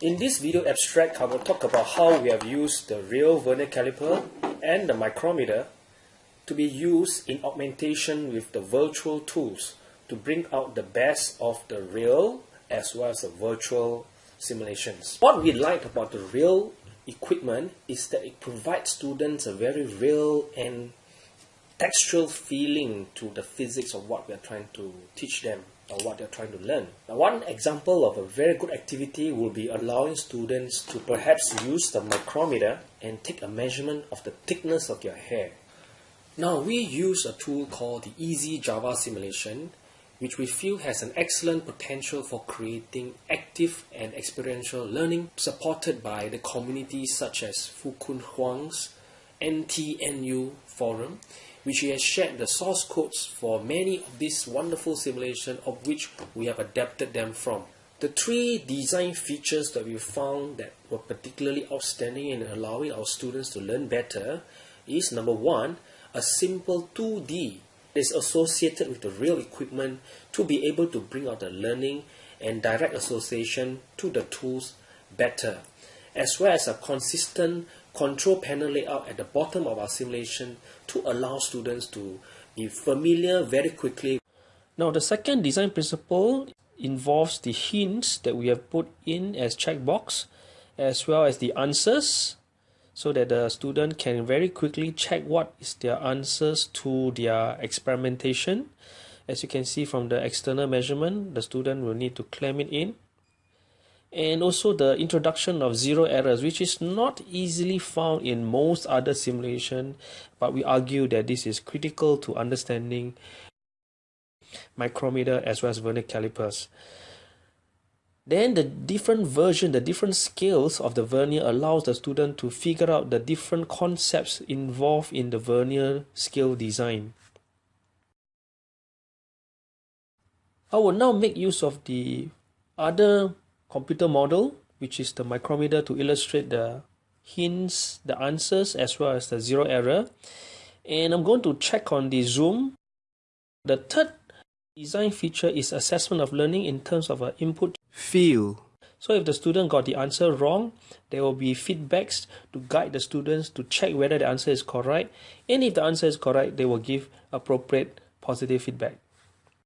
In this video abstract, I will talk about how we have used the real vernier caliper and the micrometer to be used in augmentation with the virtual tools to bring out the best of the real as well as the virtual simulations. What we like about the real equipment is that it provides students a very real and textual feeling to the physics of what we are trying to teach them or what they're trying to learn. Now, one example of a very good activity will be allowing students to perhaps use the micrometer and take a measurement of the thickness of your hair. Now, we use a tool called the Easy Java Simulation, which we feel has an excellent potential for creating active and experiential learning supported by the communities such as Fu-Kwun Hwang's NTNU forum which he has shared the source codes for many of these wonderful simulations of which we have adapted them from. The three design features that we found that were particularly outstanding in allowing our students to learn better is number one, a simple 2D is associated with the real equipment to be able to bring out the learning and direct association to the tools better, as well as a consistent control panel layout at the bottom of our simulation to allow students to be familiar very quickly. Now the second design principle involves the hints that we have put in as checkbox as well as the answers so that the student can very quickly check what is their answers to their experimentation. As you can see from the external measurement, the student will need to clamp it in and also the introduction of zero errors which is not easily found in most other simulation but we argue that this is critical to understanding micrometer as well as vernier calipers. Then the different version the different scales of the vernier allows the student to figure out the different concepts involved in the vernier scale design. I will now make use of the other computer model, which is the micrometer to illustrate the hints, the answers, as well as the zero error. And I'm going to check on the zoom. The third design feature is assessment of learning in terms of an input field. So if the student got the answer wrong, there will be feedbacks to guide the students to check whether the answer is correct. And if the answer is correct, they will give appropriate positive feedback.